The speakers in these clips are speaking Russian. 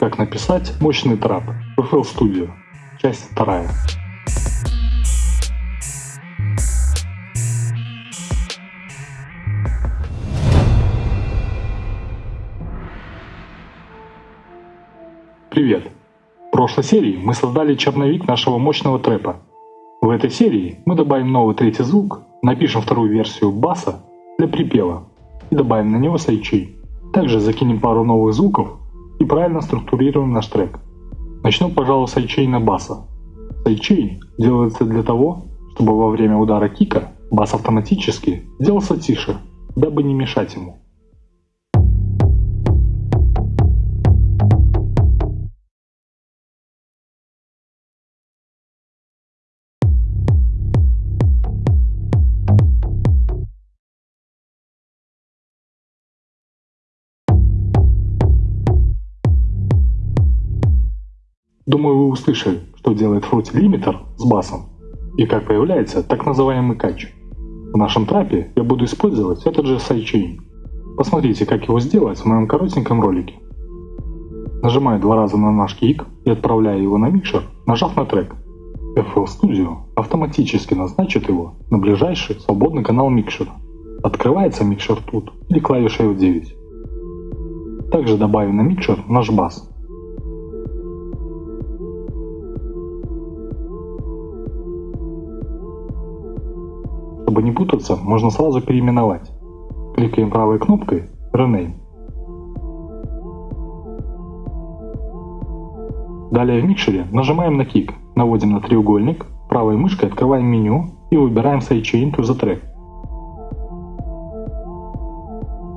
Как написать мощный трап. FL Studio. Часть вторая. Привет! В прошлой серии мы создали черновик нашего мощного трэпа. В этой серии мы добавим новый третий звук, напишем вторую версию баса для припева и добавим на него сайчей. Также закинем пару новых звуков и правильно структурируем наш трек. Начну, пожалуй, с сайчейна баса. Сайчейн делается для того, чтобы во время удара кика бас автоматически сделался тише, дабы не мешать ему. Думаю, вы услышали, что делает Fruity Limiter с басом и как появляется так называемый кач. В нашем трапе я буду использовать этот же sidechain. Посмотрите, как его сделать в моем коротеньком ролике. Нажимаю два раза на наш кик и отправляю его на микшер, нажав на трек. FL Studio автоматически назначит его на ближайший свободный канал микшера. Открывается микшер тут или клавишей F9. Также добавим на микшер наш бас Чтобы не путаться, можно сразу переименовать. Кликаем правой кнопкой Rename. Далее в микшере нажимаем на Kick, наводим на треугольник, правой мышкой открываем меню и выбираем Sidechain to the Track.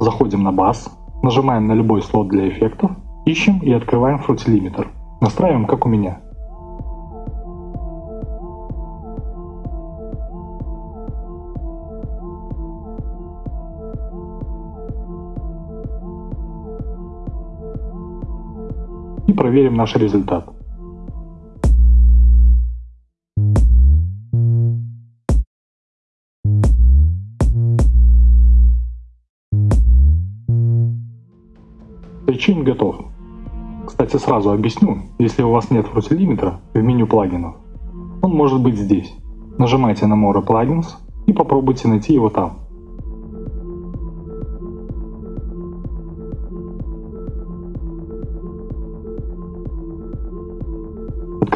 Заходим на бас, нажимаем на любой слот для эффектов, ищем и открываем Limiter. Настраиваем как у меня. Проверим наш результат. Причин готов. Кстати, сразу объясню, если у вас нет фрутилиметра в меню плагинов, он может быть здесь. Нажимайте на More Plugins и попробуйте найти его там.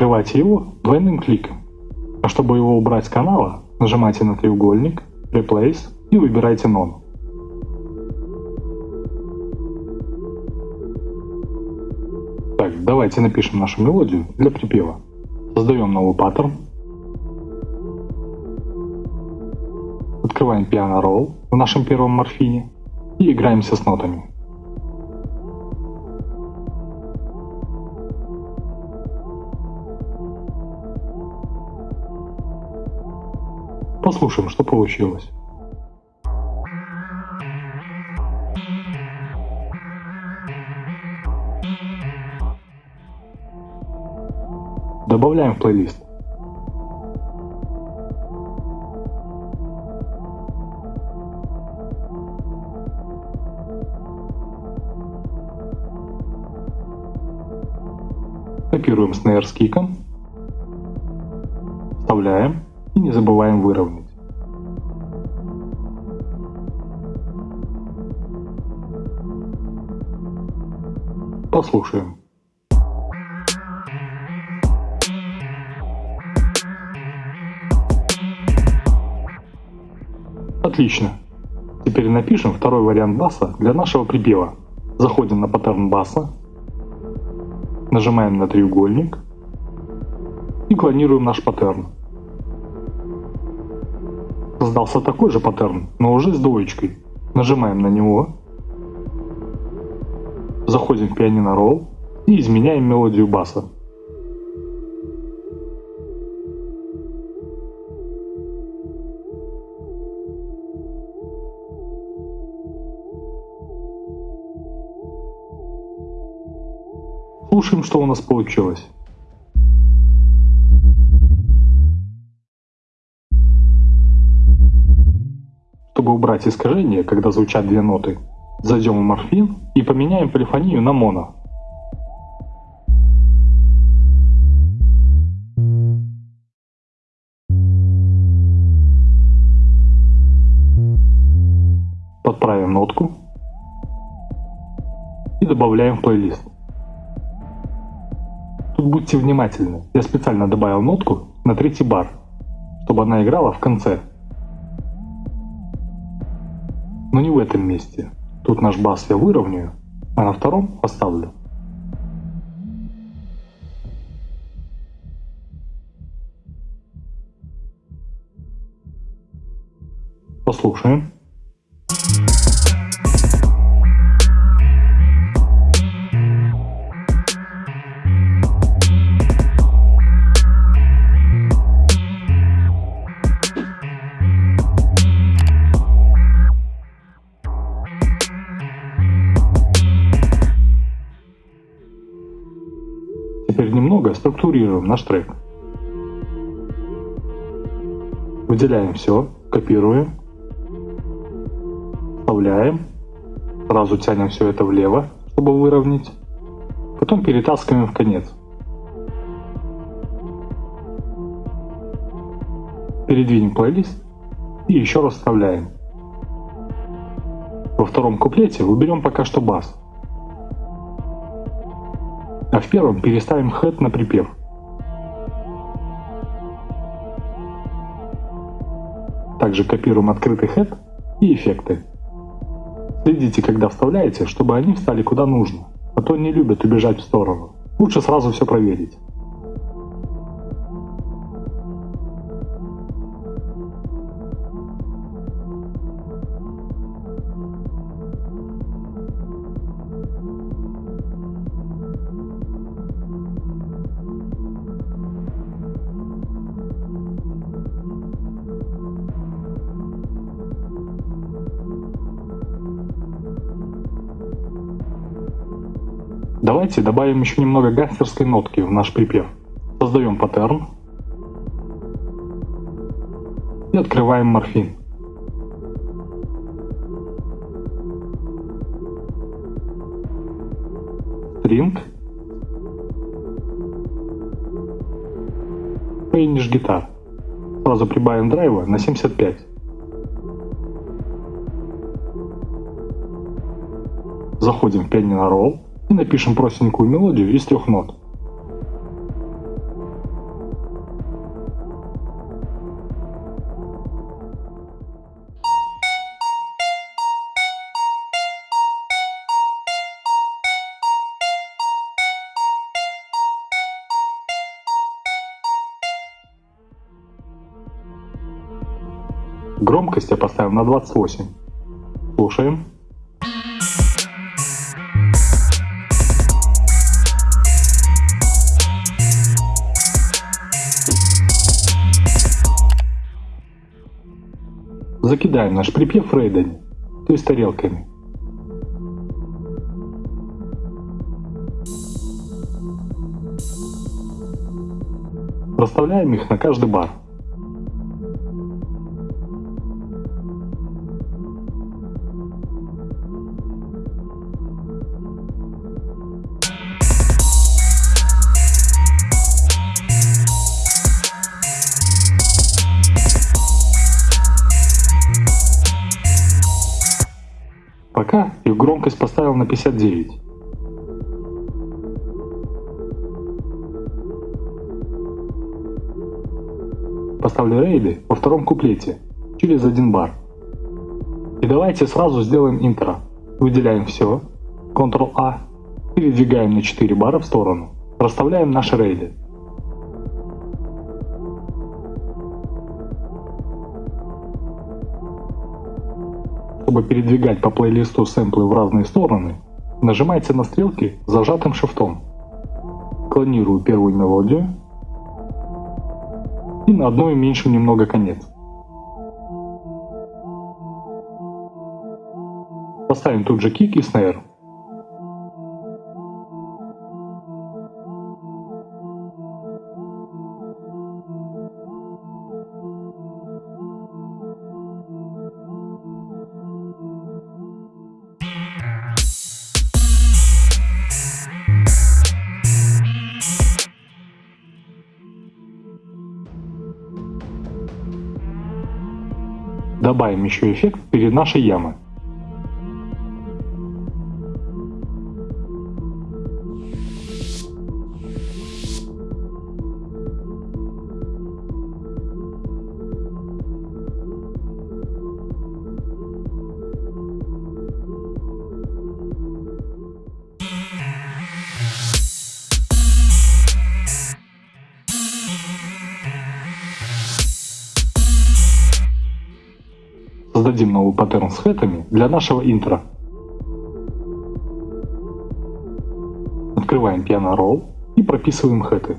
Открывайте его двойным кликом. А чтобы его убрать с канала, нажимайте на треугольник, Replace и выбирайте None. Так, давайте напишем нашу мелодию для припева. Создаем новый паттерн. Открываем Piano Roll в нашем первом морфине и играемся с нотами. Послушаем, что получилось. Добавляем в плейлист. Копируем снейр с киком, забываем выровнять. Послушаем. Отлично. Теперь напишем второй вариант баса для нашего припева. Заходим на паттерн баса, нажимаем на треугольник и клонируем наш паттерн. Создался такой же паттерн, но уже с двоечкой. Нажимаем на него заходим в пианино ролл и изменяем мелодию баса. Слушаем, что у нас получилось. убрать искажение, когда звучат две ноты, зайдем в морфин и поменяем полифонию на моно. Подправим нотку и добавляем в плейлист. Тут будьте внимательны, я специально добавил нотку на третий бар, чтобы она играла в конце. Но не в этом месте. Тут наш бас я выровняю, а на втором оставлю. Послушаем. Немного структурируем наш трек. Выделяем все, копируем, вставляем, сразу тянем все это влево, чтобы выровнять, потом перетаскиваем в конец. Передвинем плейлист и еще раз вставляем. Во втором куплете уберем пока что бас, а в первом переставим head на припев. Также копируем открытый head и эффекты. Следите, когда вставляете, чтобы они встали куда нужно, а то не любят убежать в сторону. Лучше сразу все проверить. Давайте добавим еще немного гангстерской нотки в наш припев. Создаем паттерн и открываем морфин. String Finish гитар. Сразу прибавим драйва на 75. Заходим в Pianino Roll и напишем простенькую мелодию из трех нот. Громкость я поставил на 28. Слушаем. Закидаем наш припев рейдами, то есть тарелками. Расставляем их на каждый бар. Пока их громкость поставил на 59. Поставлю рейды во втором куплете, через один бар. И давайте сразу сделаем интро. Выделяем все, Ctrl-A, передвигаем на 4 бара в сторону, расставляем наши рейды. Чтобы передвигать по плейлисту сэмплы в разные стороны, нажимайте на стрелки зажатым шифтом. Клонирую первую мелодию и на одну уменьшим немного конец. Поставим тут же кик и снейр. Добавим еще эффект перед нашей ямой. Создадим новый паттерн с хэтами для нашего интро. Открываем Piano Roll и прописываем хэты.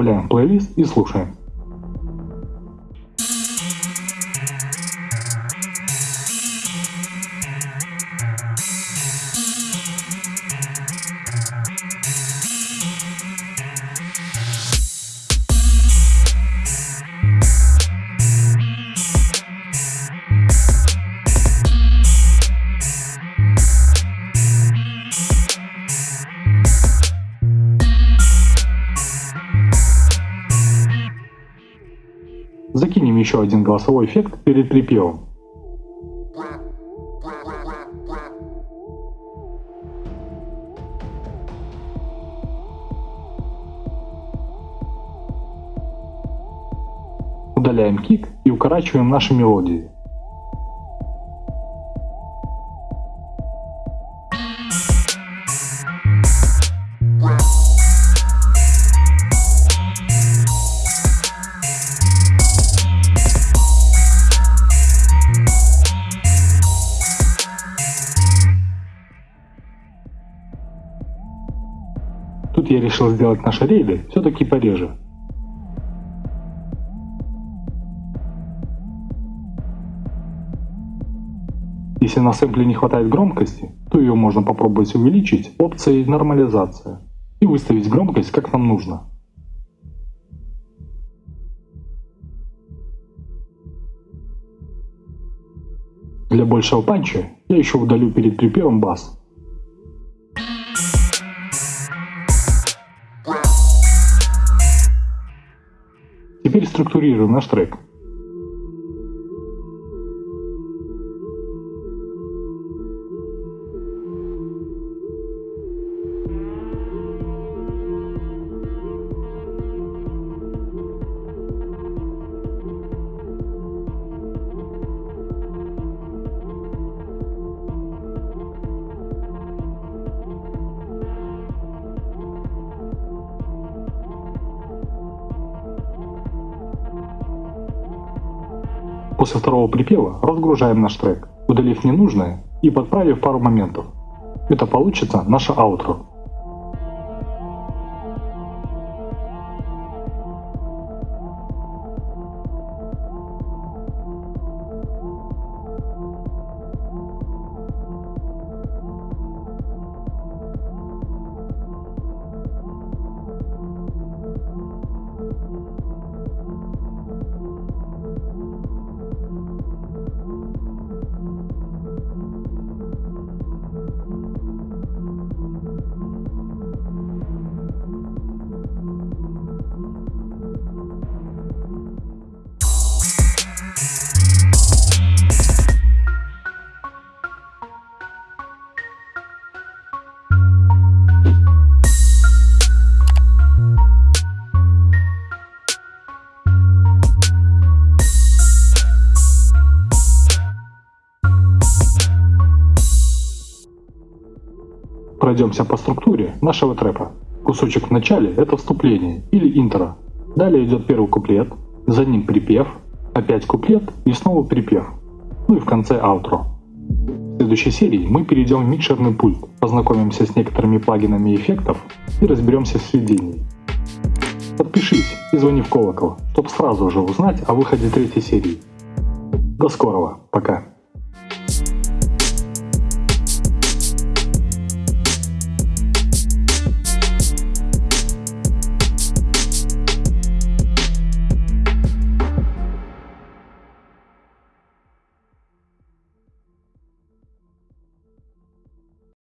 Добавляем плейлист и слушаем. Еще один голосовой эффект перед припевом. Удаляем кик и укорачиваем наши мелодии. Тут я решил сделать наши рейды все-таки пореже. Если на сэмпле не хватает громкости, то ее можно попробовать увеличить опцией нормализация и выставить громкость как нам нужно. Для большего панча я еще удалю перед припевом бас Теперь структурируем наш трек. После второго припева разгружаем наш трек, удалив ненужное и подправив пару моментов. Это получится наше аутро. Пройдемся по структуре нашего трэпа. Кусочек в начале – это вступление или интро. Далее идет первый куплет, за ним припев, опять куплет и снова припев. Ну и в конце аутро. В следующей серии мы перейдем в микшерный пульт, познакомимся с некоторыми плагинами эффектов и разберемся в сведении. Подпишись и звони в колокол, чтобы сразу же узнать о выходе третьей серии. До скорого, пока.